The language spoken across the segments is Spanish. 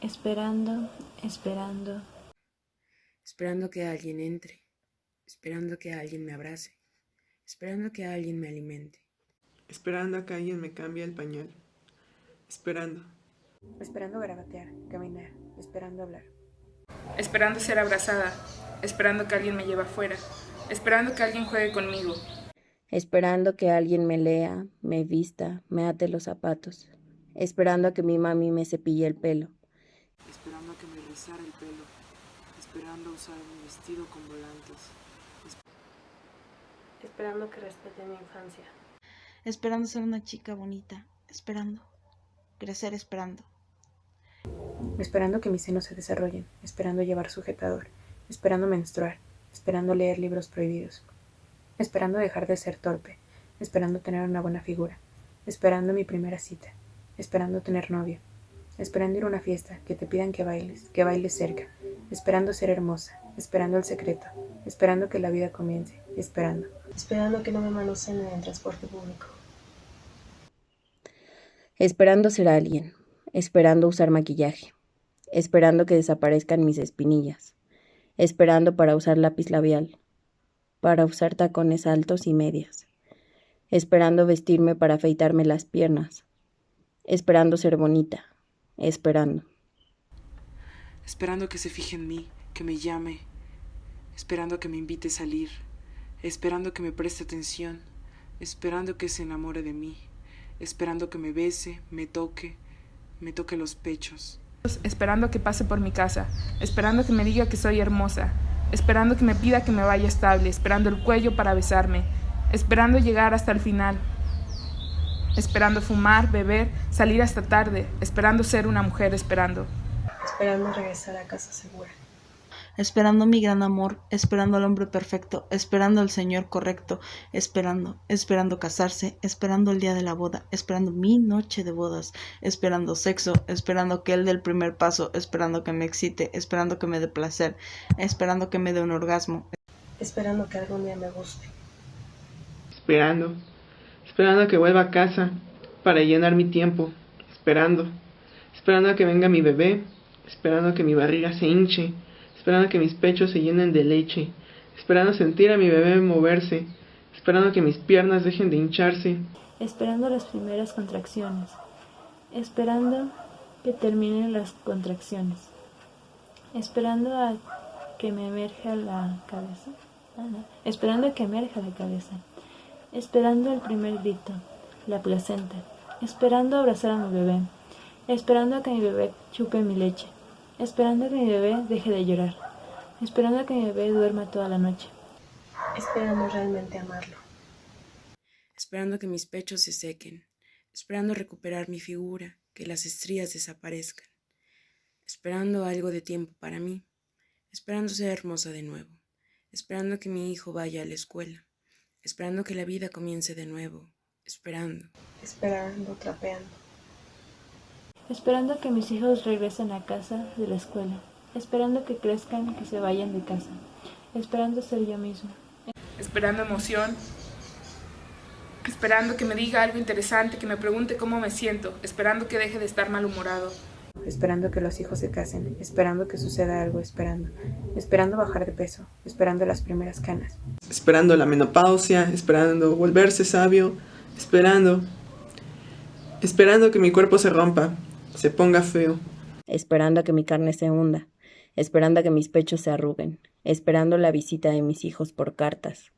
esperando, esperando, esperando que alguien entre, esperando que alguien me abrace, esperando que alguien me alimente, esperando a que alguien me cambie el pañal, esperando. Esperando garabatear, caminar, esperando hablar. Esperando ser abrazada, esperando que alguien me lleve afuera, esperando que alguien juegue conmigo. Esperando que alguien me lea, me vista, me ate los zapatos, esperando a que mi mami me cepille el pelo. Esperando a que me rizara el pelo, esperando usar mi vestido con volantes. Esperando que respete mi infancia. Esperando ser una chica bonita, esperando. Crecer esperando. Esperando que mis senos se desarrollen, esperando llevar sujetador, esperando menstruar, esperando leer libros prohibidos, esperando dejar de ser torpe, esperando tener una buena figura, esperando mi primera cita, esperando tener novio, esperando ir a una fiesta, que te pidan que bailes, que bailes cerca, esperando ser hermosa, esperando el secreto, esperando que la vida comience, esperando. Esperando que no me manoseen en el transporte público. Esperando ser alguien, esperando usar maquillaje, esperando que desaparezcan mis espinillas, esperando para usar lápiz labial, para usar tacones altos y medias, esperando vestirme para afeitarme las piernas, esperando ser bonita, esperando. Esperando que se fije en mí, que me llame, esperando que me invite a salir, esperando que me preste atención, esperando que se enamore de mí, esperando que me bese, me toque, me toque los pechos. Esperando que pase por mi casa, esperando que me diga que soy hermosa, esperando que me pida que me vaya estable, esperando el cuello para besarme, esperando llegar hasta el final, esperando fumar, beber, salir hasta tarde, esperando ser una mujer, esperando. Esperando regresar a casa segura. Esperando mi gran amor, esperando al hombre perfecto, esperando al Señor correcto, esperando, esperando casarse, esperando el día de la boda, esperando mi noche de bodas, esperando sexo, esperando que él dé el primer paso, esperando que me excite, esperando que me dé placer, esperando que me dé un orgasmo. Esperando que algún día me guste. Esperando, esperando que vuelva a casa para llenar mi tiempo, esperando, esperando a que venga mi bebé, esperando que mi barriga se hinche, esperando que mis pechos se llenen de leche, esperando sentir a mi bebé moverse, esperando que mis piernas dejen de hincharse, esperando las primeras contracciones, esperando que terminen las contracciones, esperando a que me emerja la cabeza, esperando a que emerja la cabeza, esperando el primer grito, la placenta, esperando abrazar a mi bebé, esperando a que mi bebé chupe mi leche, esperando a que mi bebé deje de llorar, esperando a que mi bebé duerma toda la noche. Esperando realmente amarlo. Esperando que mis pechos se sequen, esperando recuperar mi figura, que las estrías desaparezcan, esperando algo de tiempo para mí, esperando ser hermosa de nuevo, esperando que mi hijo vaya a la escuela, esperando que la vida comience de nuevo, esperando. Esperando, trapeando esperando que mis hijos regresen a casa de la escuela, esperando que crezcan, que se vayan de casa, esperando ser yo mismo. Esperando emoción, esperando que me diga algo interesante, que me pregunte cómo me siento, esperando que deje de estar malhumorado. Esperando que los hijos se casen, esperando que suceda algo, esperando, esperando bajar de peso, esperando las primeras canas. Esperando la menopausia, esperando volverse sabio, esperando, esperando que mi cuerpo se rompa, se ponga feo. Esperando a que mi carne se hunda, esperando a que mis pechos se arruguen, esperando la visita de mis hijos por cartas,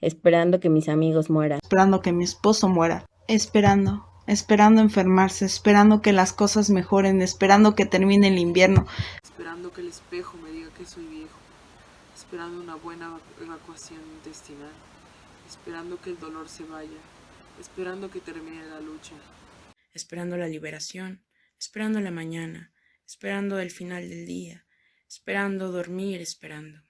esperando que mis amigos mueran, esperando que mi esposo muera, esperando, esperando enfermarse, esperando que las cosas mejoren, esperando que termine el invierno, esperando que el espejo me diga que soy viejo, esperando una buena evacuación intestinal, esperando que el dolor se vaya, esperando que termine la lucha, esperando la liberación, esperando la mañana, esperando el final del día, esperando dormir, esperando.